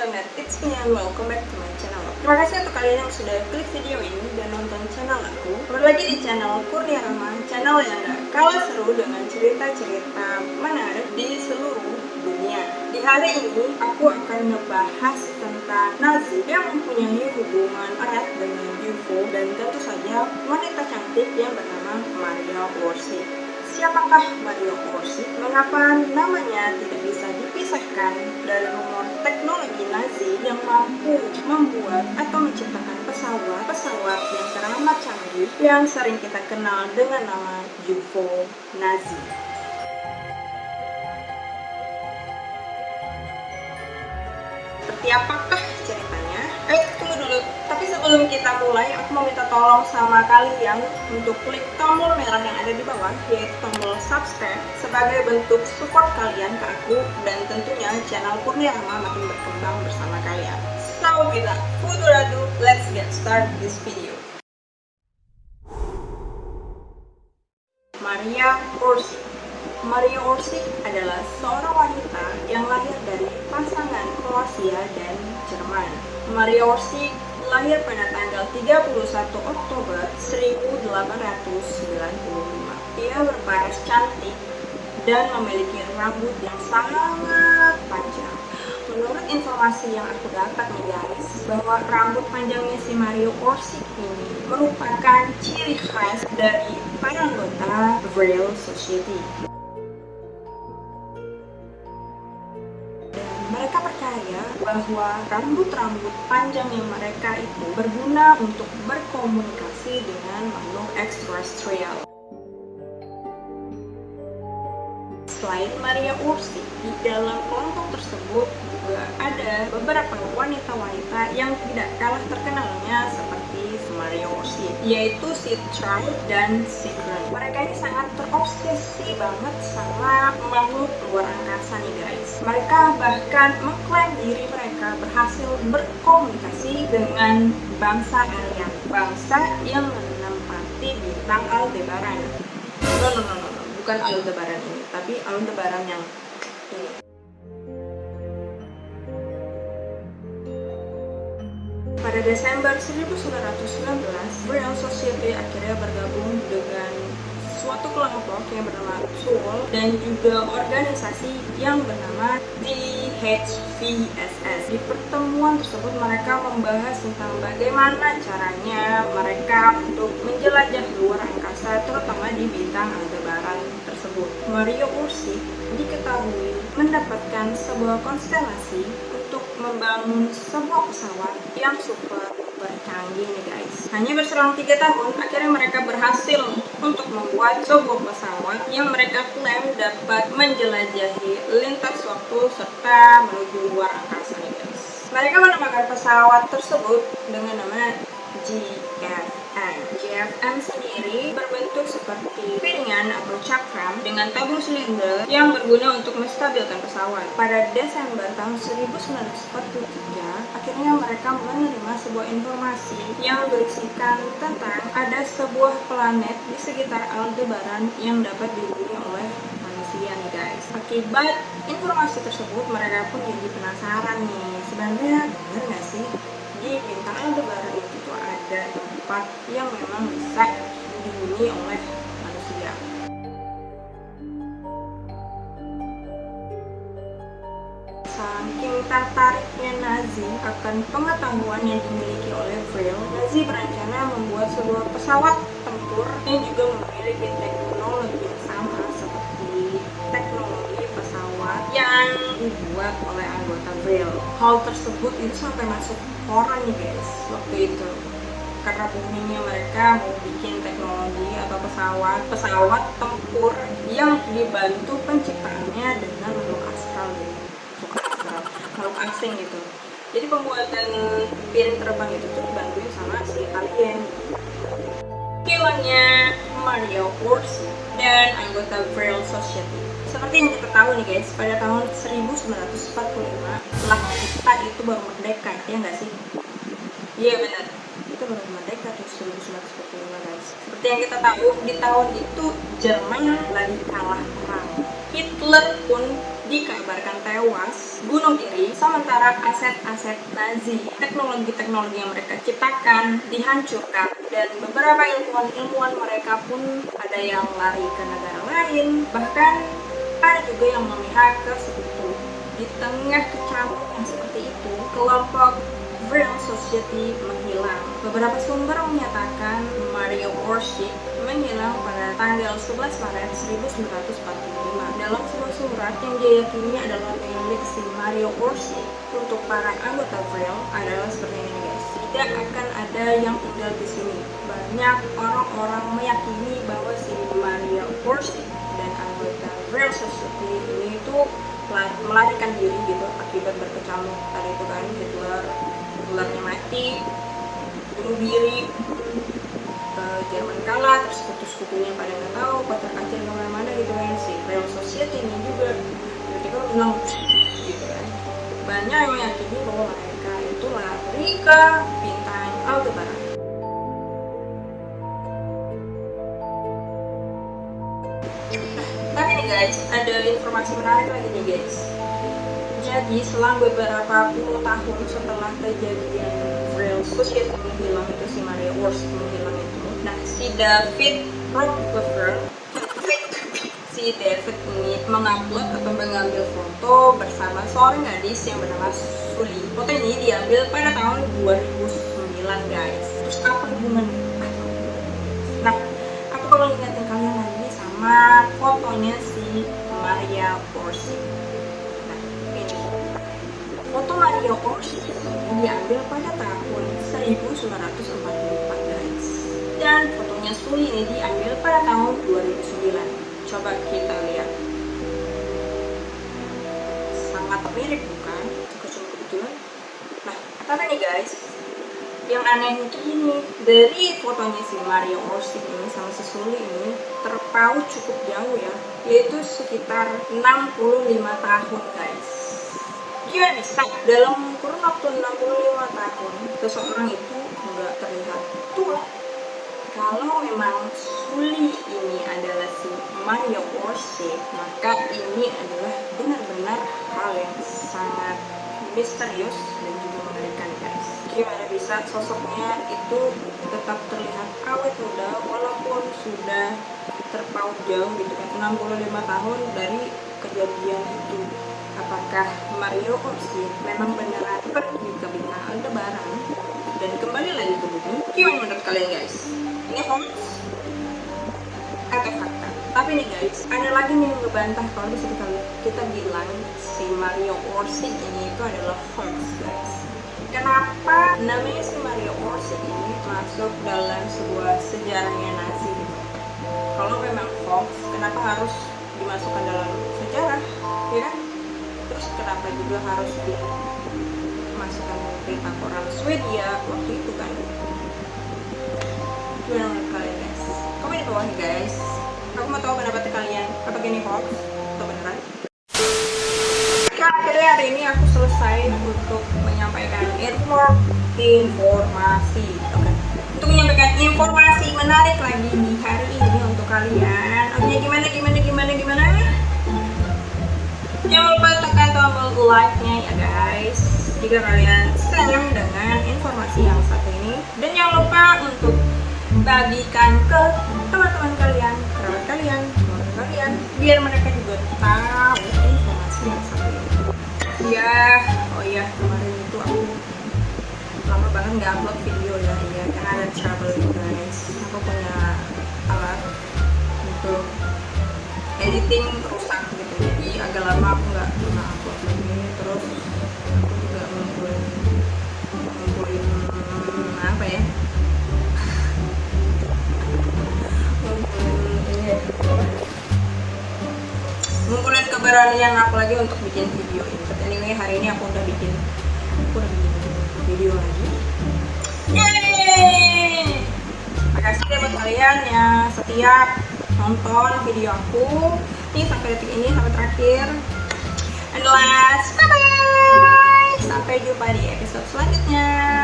me and welcome back to my channel. Terima kasih untuk kalian yang sudah klik video ini dan nonton channel aku. Kembali lagi di channel Kurnia Rama, channel yang gak kalah seru dengan cerita-cerita menarik di seluruh dunia. Di hari ini, aku akan membahas tentang Nazi yang mempunyai hubungan erat dengan UFO Dan tentu saja wanita cantik yang bernama Maria Orsi Siapakah Mario Corsi? Mengapa namanya tidak bisa dipisahkan dari rumor teknologi Nazi yang mampu membuat atau menciptakan pesawat-pesawat yang teramat canggih yang sering kita kenal dengan nama UFO Nazi. Seperti apakah sebelum kita mulai, aku mau minta tolong sama kalian untuk klik tombol merah yang ada di bawah, yaitu tombol subscribe, sebagai bentuk support kalian ke aku dan tentunya channel Kurniama makin berkembang bersama kalian. So, further ado, let's get start this video. Maria Orsi Maria Orsi adalah seorang wanita yang lahir dari pasangan Kroasia dan Jerman. Maria Orsi lahir pada tanggal 31 Oktober 1895. Ia berparas cantik dan memiliki rambut yang sangat panjang. Menurut informasi yang aku dapat nih guys, bahwa rambut panjangnya si Mario Orsik ini merupakan ciri khas dari para anggota Braille Society. Bahwa rambut-rambut panjangnya mereka itu berguna untuk berkomunikasi dengan makhluk ekstraterrestrial. Selain Maria Ursi, di dalam kelompok tersebut juga ada beberapa wanita-wanita yang tidak kalah terkenalnya seperti Maria Ursi, yaitu Trout dan si Grant. Mereka ini sangat terobsesi banget sama makhluk luar angkasa nih guys. Mereka bahkan mengklaim diri mereka berhasil berkomunikasi dengan bangsa alien, bangsa yang menempati bintang Aldebaran. No, no, no, no, no. bukan Aldebaran ini tapi Aldebaran yang ini. Pada Desember 1919, Braille Society akhirnya bergabung dengan suatu kelompok yang bernama Soul dan juga organisasi yang bernama DHVSS. Di pertemuan tersebut mereka membahas tentang bagaimana caranya mereka untuk menjelajah luar angkasa terutama di bintang Aldebaran tersebut. Mario Ursi diketahui mendapatkan sebuah konstelasi untuk membangun sebuah pesawat yang super bercanggih nih guys. Hanya berselang tiga tahun, akhirnya mereka berhasil untuk membuat sebuah pesawat yang mereka klaim dapat menjelajahi lintas waktu serta menuju luar angkasa nih guys. Mereka menamakan pesawat tersebut dengan nama GFM. GFM sendiri berbentuk seperti piringan atau cakram dengan tabung silinder yang berguna untuk menstabilkan pesawat. Pada Desember tahun 1943, akhirnya mereka menerima sebuah informasi yang berisikan tentang ada sebuah planet di sekitar Aldebaran yang dapat dihuni oleh manusia nih guys. Akibat informasi tersebut, mereka pun jadi penasaran nih. Sebenarnya benar nggak sih di bintang Aldebaran itu ada tempat yang memang bisa dihuni oleh manusia. Saking tertariknya Nazi akan pengetahuan yang dimiliki oleh Vril, Nazi berencana membuat sebuah pesawat tempur yang juga memiliki teknologi yang sama seperti teknologi pesawat yang dibuat oleh anggota Vril. Hal tersebut itu sampai masuk koran guys waktu itu karena boomingnya mereka mau bikin teknologi atau pesawat pesawat tempur yang dibantu penciptaannya dengan makhluk astral gitu. Makhluk asing gitu. Jadi pembuatan piring terbang itu tuh dibantu sama si alien. Hilangnya Mario Wars dan anggota Braille Society. Seperti yang kita tahu nih guys, pada tahun 1945 setelah kita itu baru merdeka, ya nggak sih? Iya benar, kita baru merdeka tuh 1945 guys. Seperti yang kita tahu, di tahun itu Jerman lagi kalah perang. Hitler pun dikabarkan tewas bunuh diri sementara aset-aset Nazi teknologi-teknologi yang mereka ciptakan dihancurkan dan beberapa ilmuwan-ilmuwan mereka pun ada yang lari ke negara lain bahkan ada juga yang memihak ke sekutu di tengah kecamuk yang seperti itu kelompok Real Society menghilang. Beberapa sumber menyatakan Mario Orsic menghilang pada tanggal 11 Maret 1945. Dalam sebuah surat yang diyakini adalah milik si Mario Orsic untuk para anggota Vril adalah seperti ini guys. Tidak akan ada yang tinggal di sini. Banyak orang-orang meyakini bahwa si Mario Orsic dan anggota Vril Society ini itu melarikan diri gitu akibat berkecamuk tadi itu kan Hitler ularnya mati bunuh diri ke Jerman kalah terus sekutu-sekutunya pada nggak tahu kotor kacir ke mana-mana gitu kan si real society ini juga. Tiba-tiba bilang gitu kan. Banyak yang meyakini bahwa mereka itu lari ke bintang Aldebaran. Tapi nih guys ada informasi menarik lagi nih guys jadi selang beberapa puluh tahun setelah kejadian Real Society menghilang itu si Maria Wurst menghilang itu. Nah si David Rockefeller si David ini mengupload atau mengambil foto bersama seorang gadis yang bernama Suli foto ini diambil pada tahun 2009 guys. Terus apa hubungannya? Nah aku kalau ingatin kalian lagi sama fotonya si Maria Orsi Mario ini diambil pada tahun 1944 guys. Dan fotonya Suli ini diambil pada tahun 2009. Coba kita lihat. Sangat mirip bukan? Kebetulan. Nah, tapi nih guys, yang aneh itu ini dari fotonya si Mario Orsi ini sama si Suli ini terpaut cukup jauh ya yaitu sekitar 65 tahun guys dia bisa dalam kurun waktu 65 tahun seseorang itu nggak terlihat. Tua kalau memang Suli ini adalah si Mario Orsi maka ini adalah benar-benar hal yang sangat misterius dan juga mengerikan guys. Gimana bisa sosoknya itu tetap terlihat awet muda walaupun sudah terpaut jauh gitu kan? 65 tahun dari kejadian itu apakah Mario Orsi memang beneran pergi ke bintang Aldebaran dan kembali lagi ke bumi? Gimana menurut kalian guys? Ini hoax atau fakta? Tapi nih guys, ada lagi nih yang ngebantah kalau bisa kita, kita bilang si Mario Orsi ini itu adalah hoax guys. Kenapa namanya si Mario Orsi ini masuk dalam sebuah sejarahnya Nazi gitu? Kalau memang hoax, kenapa harus dimasukkan dalam sejarah? Ya kan? Terus kenapa juga harus dimasukkan berita koran Swedia waktu itu kan? Gimana menurut kalian guys. Komen di bawah guys. Aku mau tahu pendapat kalian. Apa gini hoax? Atau beneran? Akhirnya hari ini aku selesai untuk menyampaikan inform informasi okay. untuk menyampaikan informasi menarik lagi di hari ini untuk kalian. Oke gimana gimana gimana gimana? Jangan lupa tombol like-nya ya guys. Jika kalian senang dengan informasi yang satu ini dan jangan lupa untuk bagikan ke teman-teman kalian, kerabat kalian, keluarga kalian biar mereka juga tahu informasi yang satu ini. Ya, oh iya kemarin itu aku lama banget nggak upload video ya. Iya karena ada trouble guys. Aku punya alat untuk editing rusak gitu. Jadi agak lama aku nggak pernah upload lagi terus aku juga ngumpulin ngumpulin apa ya? Ngumpulin ini ya, keberanian aku lagi untuk bikin video ini. But anyway hari ini aku udah bikin aku udah bikin video lagi. Yeay! Makasih ya buat kalian yang setiap nonton video aku. Nih sampai detik ini sampai terakhir. And last bye bye sampai jumpa di episode selanjutnya